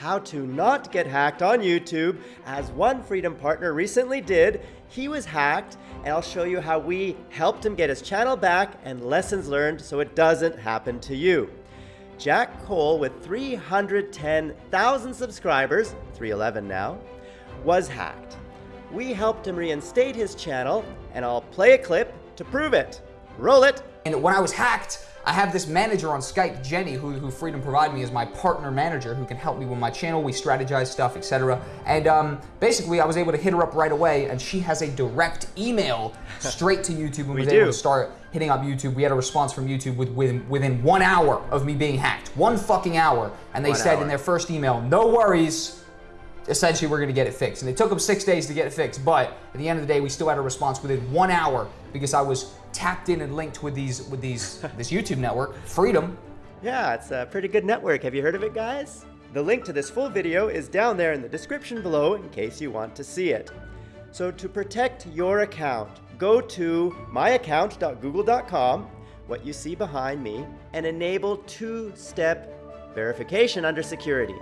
how to not get hacked on YouTube, as one Freedom partner recently did. He was hacked, and I'll show you how we helped him get his channel back and lessons learned so it doesn't happen to you. Jack Cole, with 310,000 subscribers, 311 now, was hacked. We helped him reinstate his channel, and I'll play a clip to prove it. Roll it! And when I was hacked, I have this manager on Skype, Jenny, who, who Freedom provided me as my partner manager who can help me with my channel. We strategize stuff, etc. And um, basically, I was able to hit her up right away, and she has a direct email straight to YouTube and we was do. able to start hitting up YouTube. We had a response from YouTube with, within, within one hour of me being hacked. One fucking hour. And they One said hour. in their first email, no worries, essentially we're going to get it fixed. And it took them six days to get it fixed, but at the end of the day, we still had a response within one hour because I was tapped in and linked with these with these this YouTube network, Freedom. Yeah, it's a pretty good network. Have you heard of it, guys? The link to this full video is down there in the description below in case you want to see it. So to protect your account, go to myaccount.google.com, what you see behind me, and enable two-step verification under security.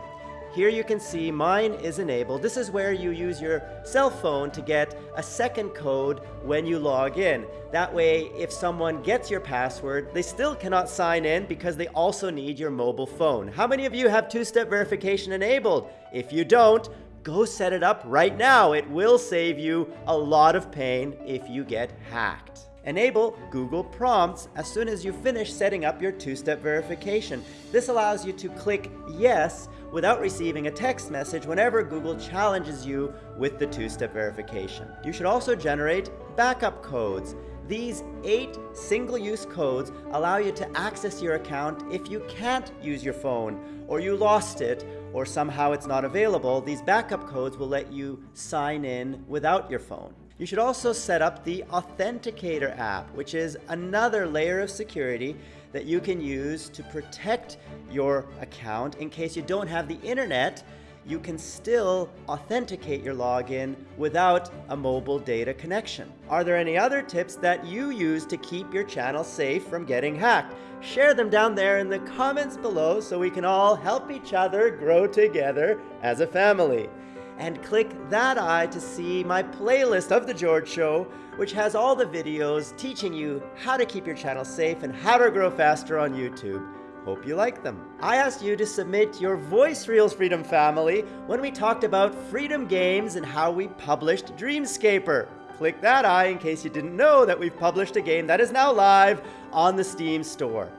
Here you can see mine is enabled. This is where you use your cell phone to get a second code when you log in. That way, if someone gets your password, they still cannot sign in because they also need your mobile phone. How many of you have two-step verification enabled? If you don't, go set it up right now. It will save you a lot of pain if you get hacked. Enable Google Prompts as soon as you finish setting up your two-step verification. This allows you to click yes without receiving a text message whenever Google challenges you with the two-step verification. You should also generate backup codes. These eight single-use codes allow you to access your account if you can't use your phone, or you lost it, or somehow it's not available. These backup codes will let you sign in without your phone. You should also set up the Authenticator app, which is another layer of security that you can use to protect your account in case you don't have the internet you can still authenticate your login without a mobile data connection. Are there any other tips that you use to keep your channel safe from getting hacked? Share them down there in the comments below so we can all help each other grow together as a family. And click that eye to see my playlist of The George Show, which has all the videos teaching you how to keep your channel safe and how to grow faster on YouTube. Hope you like them. I asked you to submit your voice reels, Freedom Family, when we talked about Freedom Games and how we published Dreamscaper. Click that eye in case you didn't know that we've published a game that is now live on the Steam store.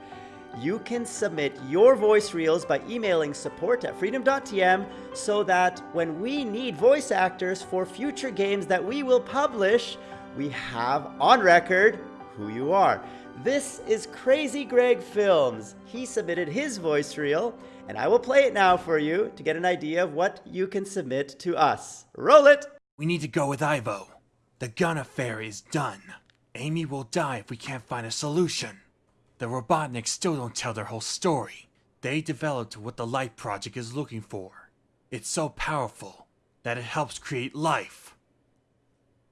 You can submit your voice reels by emailing support at freedom.tm so that when we need voice actors for future games that we will publish, we have on record who you are. This is Crazy Greg Films. He submitted his voice reel, and I will play it now for you to get an idea of what you can submit to us. Roll it! We need to go with Ivo. The gun affair is done. Amy will die if we can't find a solution. The Robotniks still don't tell their whole story. They developed what the Light Project is looking for. It's so powerful that it helps create life.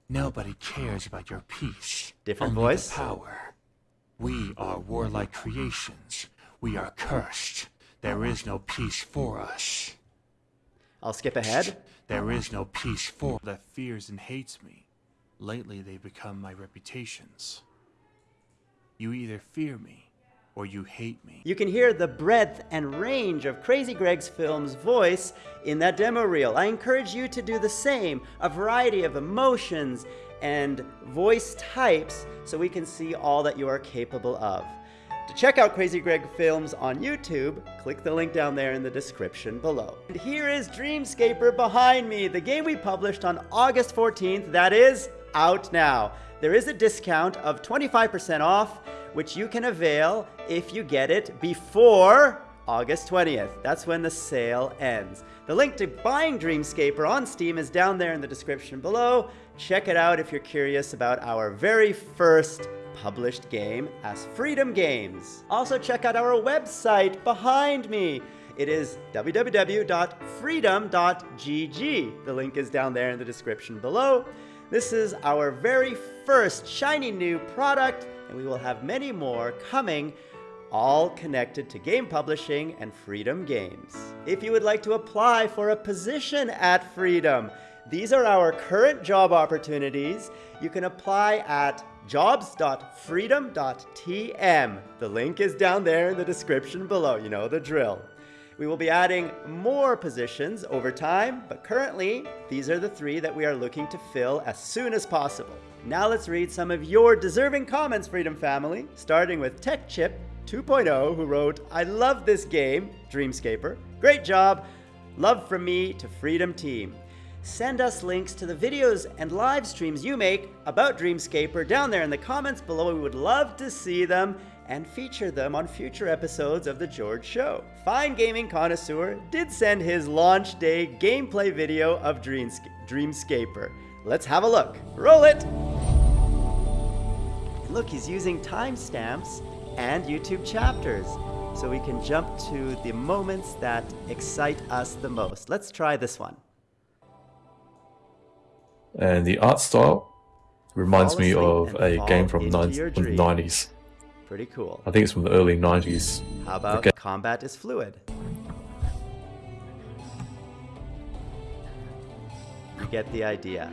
Nobody cares about your peace. Different only voice? The power. We are warlike creations. We are cursed. There is no peace for us. I'll skip ahead. There is no peace for that fears and hates me. Lately, they've become my reputations. You either fear me, or you hate me. You can hear the breadth and range of Crazy Greg's film's voice in that demo reel. I encourage you to do the same, a variety of emotions and voice types so we can see all that you are capable of. To check out Crazy Greg Films on YouTube, click the link down there in the description below. And here is Dreamscaper behind me, the game we published on August 14th that is out now. There is a discount of 25% off, which you can avail if you get it before August 20th. That's when the sale ends. The link to buying Dreamscaper on Steam is down there in the description below. Check it out if you're curious about our very first published game as Freedom Games. Also check out our website behind me. It is www.freedom.gg. The link is down there in the description below. This is our very first shiny new product, and we will have many more coming all connected to game publishing and Freedom Games. If you would like to apply for a position at Freedom, these are our current job opportunities. You can apply at jobs.freedom.tm. The link is down there in the description below. You know the drill. We will be adding more positions over time, but currently, these are the three that we are looking to fill as soon as possible. Now let's read some of your deserving comments, Freedom Family, starting with TechChip 2.0, who wrote, I love this game, Dreamscaper. Great job. Love from me to Freedom Team. Send us links to the videos and live streams you make about Dreamscaper down there in the comments below. We would love to see them and feature them on future episodes of The George Show. Fine Gaming Connoisseur did send his launch day gameplay video of Dreamscaper. Let's have a look. Roll it! Look, he's using timestamps and YouTube chapters so we can jump to the moments that excite us the most. Let's try this one. And the art style reminds me of a game from, from the 90s. Pretty cool. I think it's from the early 90s. How about okay. combat is fluid? You get the idea.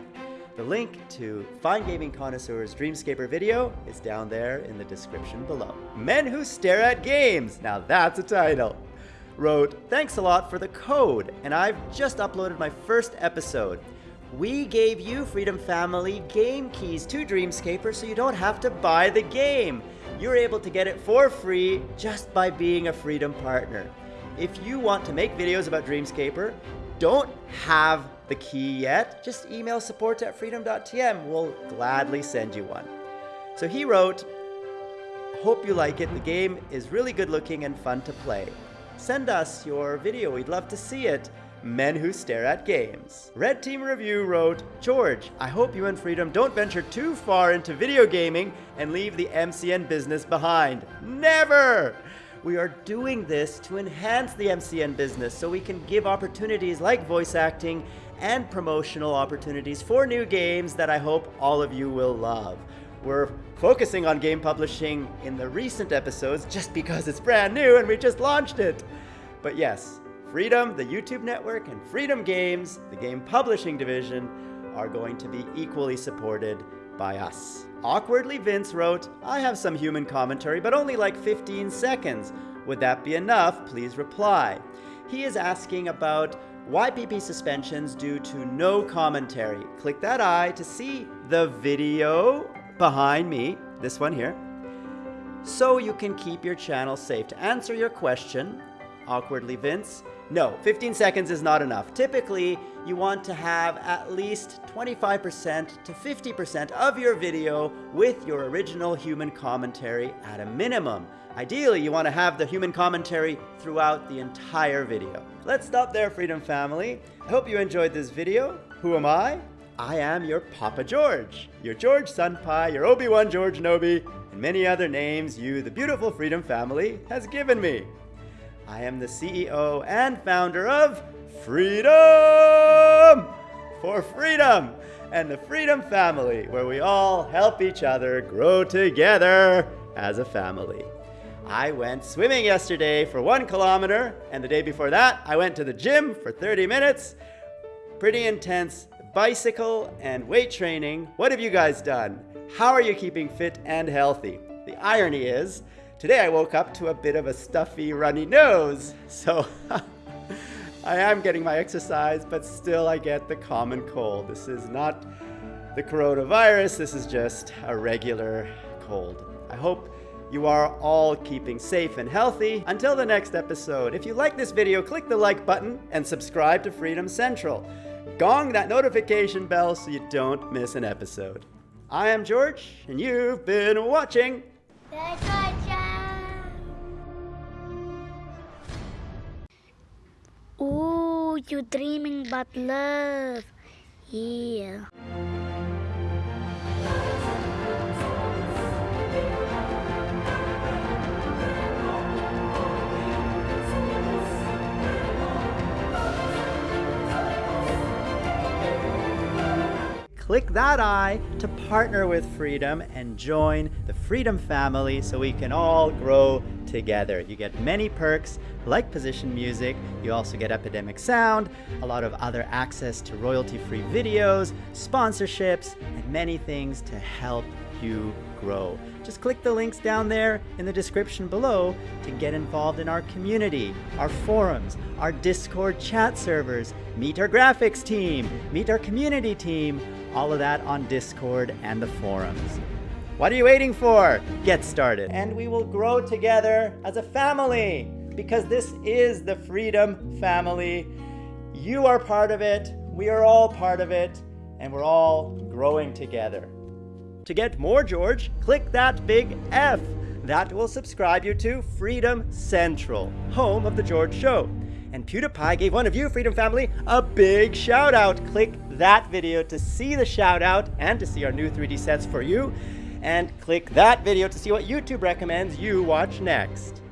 The link to Fine Gaming Connoisseur's Dreamscaper video is down there in the description below. Men Who Stare at Games, now that's a title, wrote, Thanks a lot for the code, and I've just uploaded my first episode. We gave you, Freedom Family, game keys to Dreamscaper so you don't have to buy the game you're able to get it for free just by being a Freedom partner. If you want to make videos about Dreamscaper, don't have the key yet, just email support at freedom.tm. We'll gladly send you one. So he wrote, Hope you like it. The game is really good looking and fun to play. Send us your video. We'd love to see it. Men Who Stare at Games. Red Team Review wrote, George, I hope you and Freedom don't venture too far into video gaming and leave the MCN business behind. Never! We are doing this to enhance the MCN business so we can give opportunities like voice acting and promotional opportunities for new games that I hope all of you will love. We're focusing on game publishing in the recent episodes just because it's brand new and we just launched it. But yes, Freedom, the YouTube network, and Freedom Games, the game publishing division, are going to be equally supported by us. Awkwardly Vince wrote, I have some human commentary, but only like 15 seconds. Would that be enough? Please reply. He is asking about YPP suspensions due to no commentary. Click that eye to see the video behind me, this one here, so you can keep your channel safe. To answer your question, Awkwardly Vince, no, 15 seconds is not enough. Typically, you want to have at least 25% to 50% of your video with your original human commentary at a minimum. Ideally, you want to have the human commentary throughout the entire video. Let's stop there, Freedom Family. I hope you enjoyed this video. Who am I? I am your Papa George, your George Senpai, your Obi-Wan George Nobi, and many other names you, the beautiful Freedom Family, has given me. I am the CEO and founder of Freedom for Freedom and the Freedom Family, where we all help each other grow together as a family. I went swimming yesterday for one kilometer, and the day before that, I went to the gym for 30 minutes. Pretty intense bicycle and weight training. What have you guys done? How are you keeping fit and healthy? The irony is, Today I woke up to a bit of a stuffy, runny nose, so I am getting my exercise, but still I get the common cold. This is not the coronavirus, this is just a regular cold. I hope you are all keeping safe and healthy. Until the next episode, if you like this video, click the like button and subscribe to Freedom Central. Gong that notification bell so you don't miss an episode. I am George, and you've been watching. Ooh, you dreaming about love. Yeah. click that eye to partner with Freedom and join the Freedom family so we can all grow together. You get many perks like position music, you also get Epidemic Sound, a lot of other access to royalty-free videos, sponsorships, and many things to help you grow. Just click the links down there in the description below to get involved in our community, our forums, our Discord chat servers, meet our graphics team, meet our community team, all of that on Discord and the forums. What are you waiting for? Get started. And we will grow together as a family because this is the Freedom Family. You are part of it, we are all part of it, and we're all growing together. To get more George, click that big F. That will subscribe you to Freedom Central, home of The George Show. And PewDiePie gave one of you, Freedom Family, a big shout out. Click that video to see the shout out and to see our new 3D sets for you. And click that video to see what YouTube recommends you watch next.